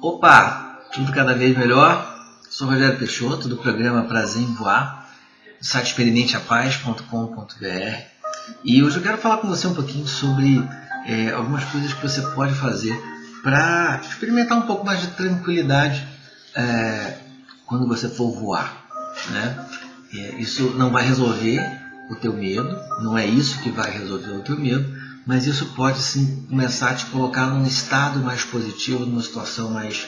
Opa, tudo cada vez melhor. Sou Rogério Peixoto, do programa Prazer em Voar, do site experimenteapaz.com.br. E hoje eu quero falar com você um pouquinho sobre é, algumas coisas que você pode fazer para experimentar um pouco mais de tranquilidade é, quando você for voar. Né? É, isso não vai resolver o teu medo, não é isso que vai resolver o teu medo, mas isso pode sim começar a te colocar num estado mais positivo, numa situação mais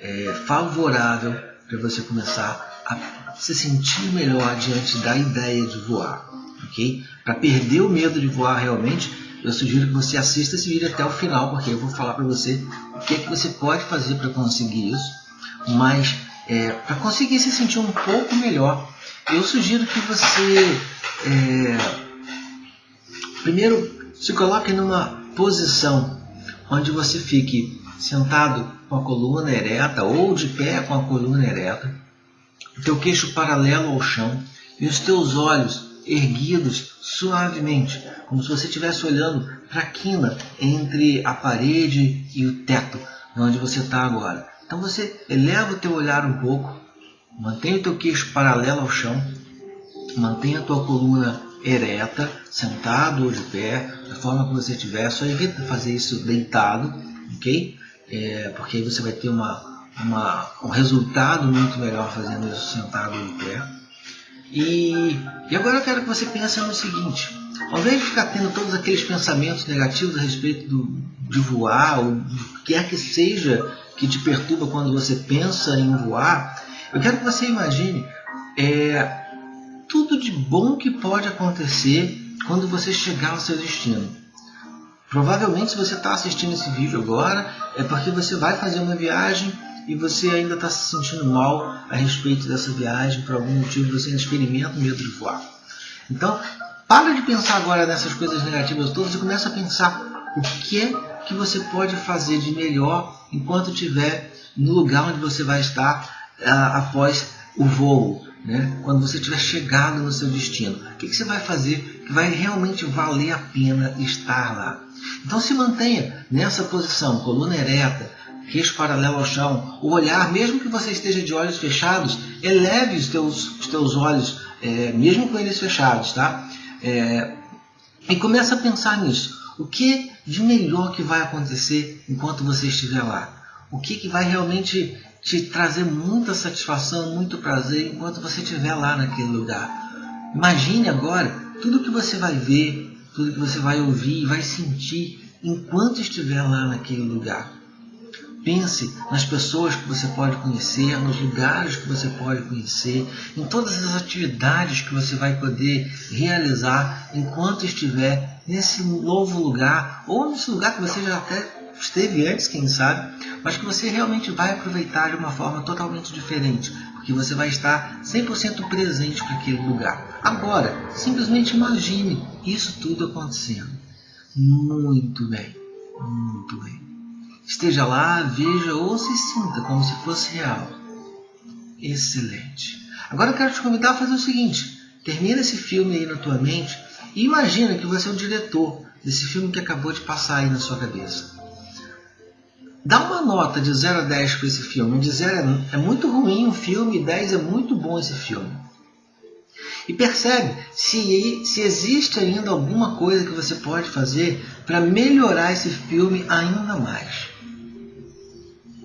é, favorável para você começar a se sentir melhor diante da ideia de voar, ok? Para perder o medo de voar realmente, eu sugiro que você assista esse vídeo até o final, porque eu vou falar para você o que, é que você pode fazer para conseguir isso, mas é, para conseguir se sentir um pouco melhor, eu sugiro que você é, primeiro se coloque numa posição onde você fique sentado com a coluna ereta ou de pé com a coluna ereta, o teu queixo paralelo ao chão e os teus olhos erguidos suavemente, como se você estivesse olhando para a quina entre a parede e o teto, onde você está agora. Então você eleva o teu olhar um pouco, mantenha o teu queixo paralelo ao chão, mantenha a tua coluna ereta, sentado ou de pé, da forma que você estiver. Só evita fazer isso deitado, ok? É, porque aí você vai ter uma, uma, um resultado muito melhor fazendo isso sentado ou de pé. E, e agora eu quero que você pense no seguinte: ao invés de ficar tendo todos aqueles pensamentos negativos a respeito do, de voar, ou do que quer que seja que te perturba quando você pensa em voar, eu quero que você imagine é, tudo de bom que pode acontecer quando você chegar ao seu destino. Provavelmente, se você está assistindo esse vídeo agora, é porque você vai fazer uma viagem e você ainda está se sentindo mal a respeito dessa viagem, por algum motivo você ainda experimenta o medo de voar. Então, para de pensar agora nessas coisas negativas todas e começa a pensar o que é que você pode fazer de melhor enquanto estiver no lugar onde você vai estar uh, após o voo né? quando você tiver chegado no seu destino. O que, que você vai fazer que vai realmente valer a pena estar lá? Então se mantenha nessa posição, coluna ereta, queixo paralelo ao chão, o olhar, mesmo que você esteja de olhos fechados, eleve os teus, os teus olhos, é, mesmo com eles fechados, tá? É, e comece a pensar nisso. O que de melhor que vai acontecer enquanto você estiver lá? O que, que vai realmente te trazer muita satisfação, muito prazer enquanto você estiver lá naquele lugar. Imagine agora tudo que você vai ver, tudo que você vai ouvir e vai sentir enquanto estiver lá naquele lugar. Pense nas pessoas que você pode conhecer, nos lugares que você pode conhecer, em todas as atividades que você vai poder realizar enquanto estiver nesse novo lugar ou nesse lugar que você já até esteve antes, quem sabe, mas que você realmente vai aproveitar de uma forma totalmente diferente, porque você vai estar 100% presente para aquele lugar. Agora, simplesmente imagine isso tudo acontecendo. Muito bem, muito bem. Esteja lá, veja ou se sinta como se fosse real. Excelente. Agora eu quero te convidar a fazer o seguinte: termina esse filme aí na tua mente e imagina que você é o diretor desse filme que acabou de passar aí na sua cabeça. Dá uma nota de 0 a 10 para esse filme. De 0 é muito ruim o filme, 10 é muito bom esse filme. E percebe se, se existe ainda alguma coisa que você pode fazer para melhorar esse filme ainda mais.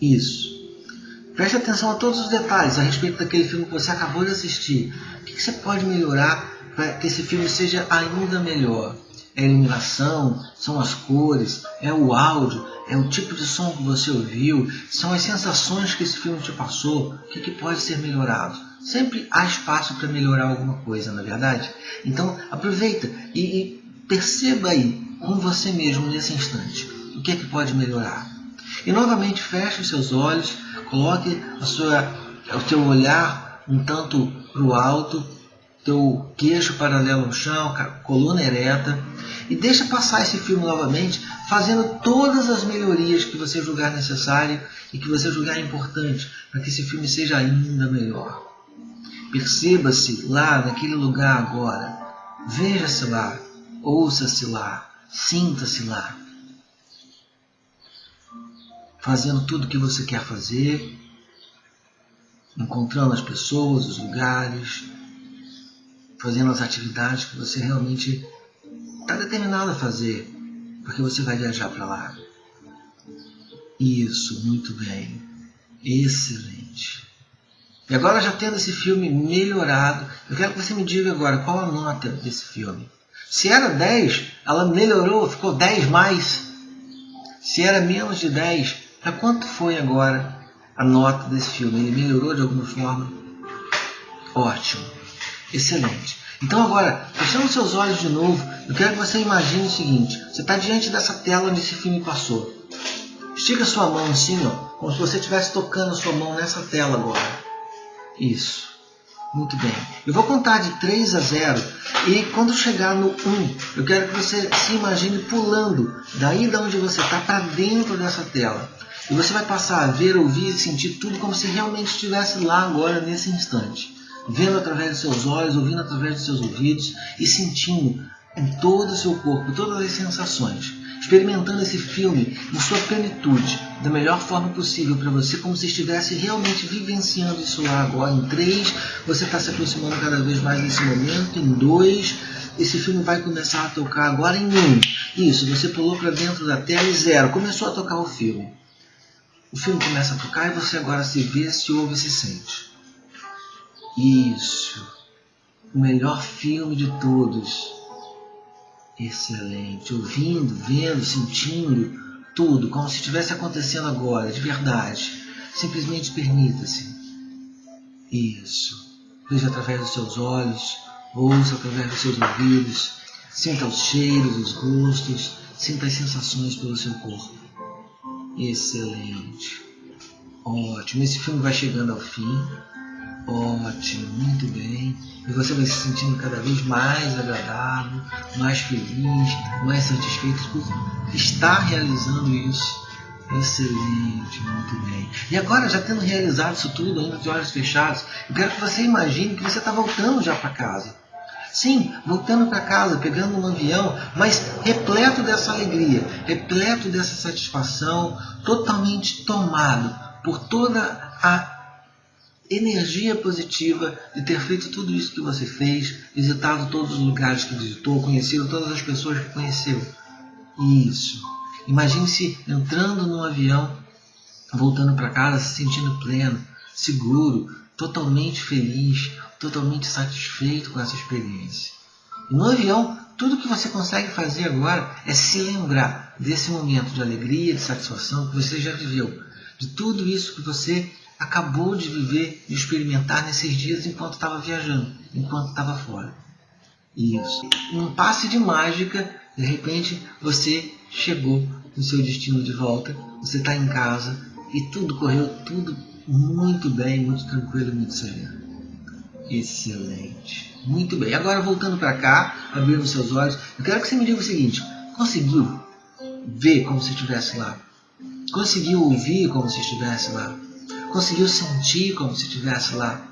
Isso. Preste atenção a todos os detalhes a respeito daquele filme que você acabou de assistir. O que você pode melhorar para que esse filme seja ainda melhor? É a iluminação, são as cores, é o áudio, é o tipo de som que você ouviu, são as sensações que esse filme te passou, o que, que pode ser melhorado. Sempre há espaço para melhorar alguma coisa, na é verdade? Então aproveita e, e, perceba aí com você mesmo nesse instante o que é que pode melhorar. E novamente feche os seus olhos, coloque a sua, o teu olhar um tanto para o alto, teu queixo paralelo ao chão, coluna ereta e deixa passar esse filme novamente, fazendo todas as melhorias que você julgar necessário e que você julgar importante, para que esse filme seja ainda melhor. Perceba-se lá naquele lugar agora. Veja-se lá, ouça-se lá, sinta-se lá. fazendo tudo o que você quer fazer, encontrando as pessoas, os lugares, fazendo as atividades que você realmente está determinado a fazer, porque você vai viajar para lá. Isso, muito bem. Excelente. E agora já tendo esse filme melhorado, eu quero que você me diga agora qual a nota desse filme. Se era 10, ela melhorou, ficou 10 mais. Se era menos de 10, para quanto foi agora a nota desse filme? Ele melhorou de alguma forma? Ótimo. Excelente. Então agora, fechando seus olhos de novo, eu quero que você imagine o seguinte. Você está diante dessa tela onde esse filme passou. Estica sua mão assim, ó, como se você estivesse tocando sua mão nessa tela agora. Isso. Muito bem. Eu vou contar de 3 a 0 e quando chegar no 1, eu quero que você se imagine pulando daí da onde você está para dentro dessa tela. E você vai passar a ver, ouvir e sentir tudo como se realmente estivesse lá agora, nesse instante. Vendo através dos seus olhos, ouvindo através dos seus ouvidos e sentindo em todo o seu corpo todas as sensações experimentando esse filme em sua plenitude, da melhor forma possível para você, como se estivesse realmente vivenciando isso lá agora. Em três, você está se aproximando cada vez mais desse momento. Em dois, esse filme vai começar a tocar agora em um. Isso, você pulou para dentro da tela e zero, começou a tocar o filme. O filme começa a tocar e você agora se vê, se ouve e se sente. Isso. O melhor filme de todos Excelente. Ouvindo, vendo, sentindo tudo, como se estivesse acontecendo agora, de verdade. Simplesmente permita-se. Isso. Veja através dos seus olhos, ouça através dos seus ouvidos, sinta os cheiros, os gostos, sinta as sensações pelo seu corpo. Excelente. Ótimo. Esse filme vai chegando ao fim. Ótimo, muito bem. E você vai se sentindo cada vez mais agradável, mais feliz, mais satisfeito por estar realizando isso. Excelente, muito bem. E agora, já tendo realizado isso tudo, ainda de olhos fechados, eu quero que você imagine que você está voltando já para casa. Sim, voltando para casa, pegando um avião, mas repleto dessa alegria, repleto dessa satisfação, totalmente tomado por toda a energia positiva de ter feito tudo isso que você fez, visitado todos os lugares que visitou, conhecido todas as pessoas que conheceu. Isso. Imagine-se entrando num avião, voltando para casa, se sentindo pleno, seguro, totalmente feliz, totalmente satisfeito com essa experiência. E no avião, tudo que você consegue fazer agora é se lembrar desse momento de alegria, de satisfação que você já viveu, de tudo isso que você acabou de viver e experimentar nesses dias enquanto estava viajando, enquanto estava fora. Isso. Um passe de mágica, de repente você chegou no seu destino de volta, você está em casa e tudo correu tudo muito bem, muito tranquilo, muito sereno. Excelente. Muito bem. Agora voltando para cá, abrindo seus olhos, eu quero que você me diga o seguinte: conseguiu ver como se estivesse lá? Conseguiu ouvir como se estivesse lá? Conseguiu sentir como se estivesse lá.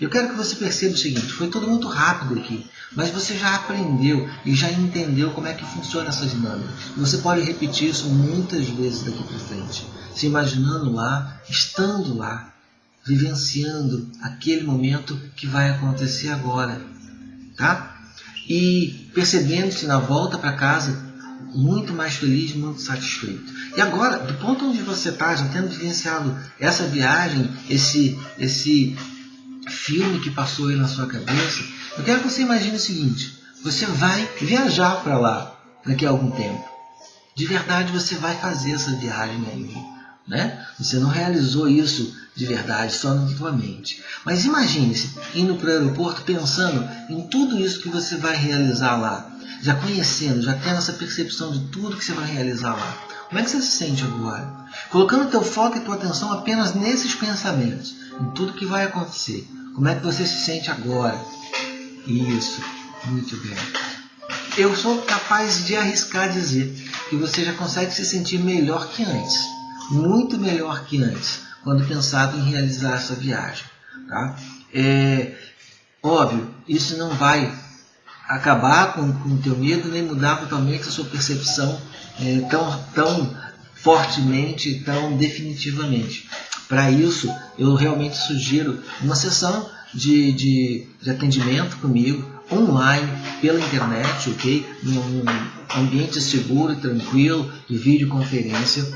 Eu quero que você perceba o seguinte: foi tudo muito rápido aqui, mas você já aprendeu e já entendeu como é que funciona essa dinâmica. Você pode repetir isso muitas vezes daqui para frente, se imaginando lá, estando lá, vivenciando aquele momento que vai acontecer agora, tá? E percebendo-se na volta para casa muito mais feliz, muito satisfeito. E agora, do ponto onde você está, já tendo vivenciado essa viagem, esse, esse filme que passou aí na sua cabeça, eu quero que você imagine o seguinte: você vai viajar para lá daqui a algum tempo. De verdade, você vai fazer essa viagem aí. Né? Você não realizou isso de verdade só na sua mente. Mas imagine-se indo para o aeroporto pensando em tudo isso que você vai realizar lá já conhecendo, já tendo essa percepção de tudo que você vai realizar lá, como é que você se sente agora? Colocando teu foco e tua atenção apenas nesses pensamentos, em tudo que vai acontecer. Como é que você se sente agora? Isso, muito bem. Eu sou capaz de arriscar dizer que você já consegue se sentir melhor que antes, muito melhor que antes, quando pensado em realizar essa viagem. Tá? É, óbvio, isso não vai acabar com, o teu medo, nem mudar totalmente a sua percepção é, tão, tão fortemente, tão definitivamente. Para isso, eu realmente sugiro uma sessão de, de, de atendimento comigo, online, pela internet, ok? Num ambiente seguro e tranquilo, de videoconferência.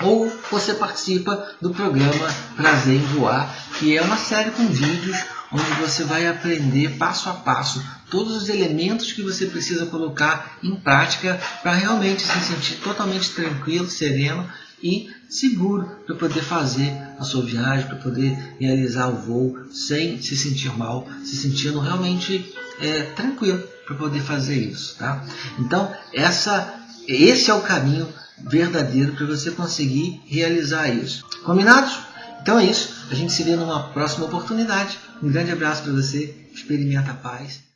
Ou você participa do programa Prazer em Voar, que é uma série com vídeos onde você vai aprender passo a passo todos os elementos que você precisa colocar em prática para realmente se sentir totalmente tranquilo, sereno e seguro para poder fazer a sua viagem, para poder realizar o voo sem se sentir mal, se sentindo realmente é, tranquilo para poder fazer isso, tá? Então essa, esse é o caminho verdadeiro para você conseguir realizar isso. Combinados? Então é isso. A gente se vê numa próxima oportunidade. Um grande abraço para você. Experimenta a paz.